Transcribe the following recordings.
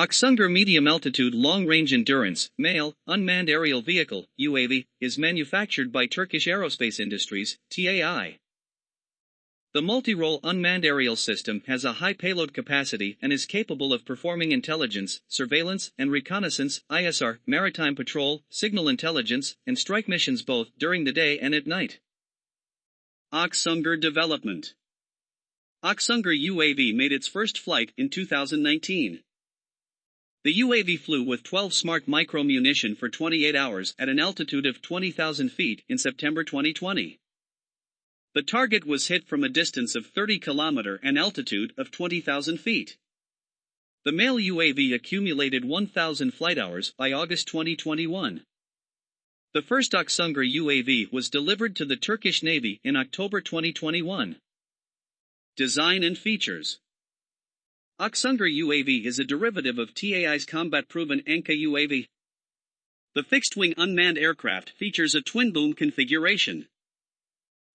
Aksungur Medium Altitude Long Range Endurance, MALE, Unmanned Aerial Vehicle, UAV, is manufactured by Turkish Aerospace Industries, TAI. The multi-role unmanned aerial system has a high payload capacity and is capable of performing intelligence, surveillance, and reconnaissance, ISR, maritime patrol, signal intelligence, and strike missions both during the day and at night. Aksungur Development Aksungur UAV made its first flight in 2019. The UAV flew with 12 smart micro munition for 28 hours at an altitude of 20,000 feet in September 2020. The target was hit from a distance of 30 km and altitude of 20,000 feet. The male UAV accumulated 1,000 flight hours by August 2021. The first Aksungur UAV was delivered to the Turkish Navy in October 2021. Design and features Aksungur UAV is a derivative of TAI's combat-proven Anka UAV. The fixed-wing unmanned aircraft features a twin-boom configuration.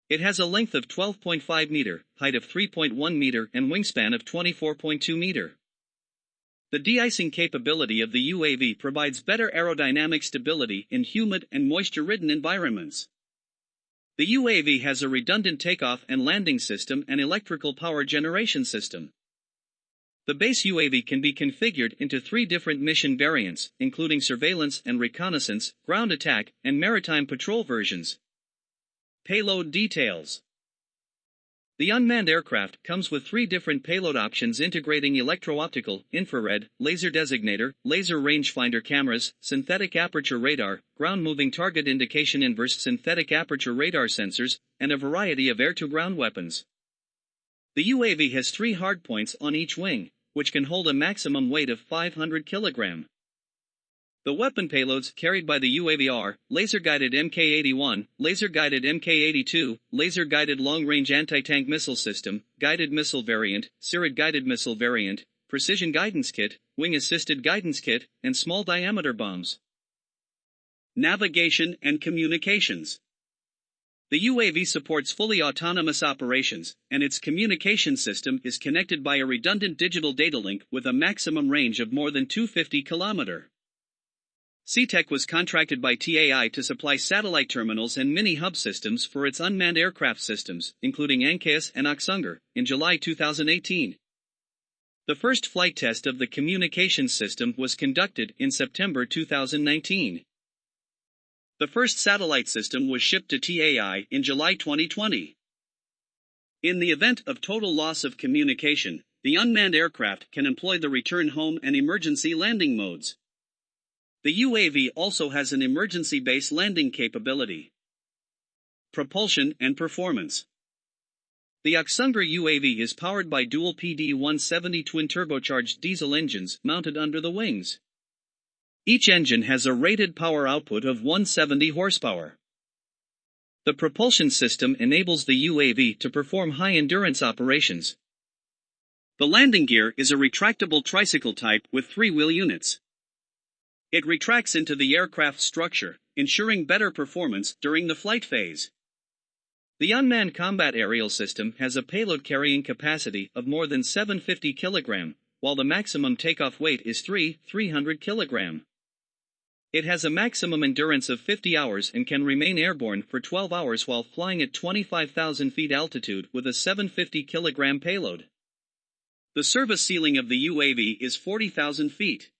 It has a length of 12.5 meter, height of 3.1 meter, and wingspan of 24.2 meter. The de-icing capability of the UAV provides better aerodynamic stability in humid and moisture-ridden environments. The UAV has a redundant takeoff and landing system and electrical power generation system. The base UAV can be configured into three different mission variants, including surveillance and reconnaissance, ground attack, and maritime patrol versions. Payload details. The unmanned aircraft comes with three different payload options integrating electro-optical, infrared, laser designator, laser rangefinder cameras, synthetic aperture radar, ground-moving target indication inverse synthetic aperture radar sensors, and a variety of air-to-ground weapons. The UAV has three hardpoints on each wing, which can hold a maximum weight of 500 kg. The weapon payloads carried by the UAV are laser-guided Mk-81, laser-guided Mk-82, laser-guided long-range anti-tank missile system, guided missile variant, Cirit guided missile variant, precision guidance kit, wing-assisted guidance kit, and small diameter bombs. Navigation and communications. The UAV supports fully autonomous operations, and its communication system is connected by a redundant digital data link with a maximum range of more than 250 km. Ctech was contracted by TAI to supply satellite terminals and mini hub systems for its unmanned aircraft systems, including Anka-S and Aksungur, in July 2018. The first flight test of the communication system was conducted in September 2019. The first satellite system was shipped to TAI in July 2020. In the event of total loss of communication, the unmanned aircraft can employ the return home and emergency landing modes. The UAV also has an emergency base landing capability. Propulsion and performance. The Aksungur UAV is powered by dual PD-170 twin turbocharged diesel engines mounted under the wings. Each engine has a rated power output of 170 horsepower. The propulsion system enables the UAV to perform high-endurance operations. The landing gear is a retractable tricycle type with three-wheel units. It retracts into the aircraft structure, ensuring better performance during the flight phase. The Unmanned Combat Aerial System has a payload carrying capacity of more than 750 kg, while the maximum takeoff weight is 3,300 kg. It has a maximum endurance of 50 hours and can remain airborne for 12 hours while flying at 25,000 feet altitude with a 750 kg payload. The service ceiling of the UAV is 40,000 feet.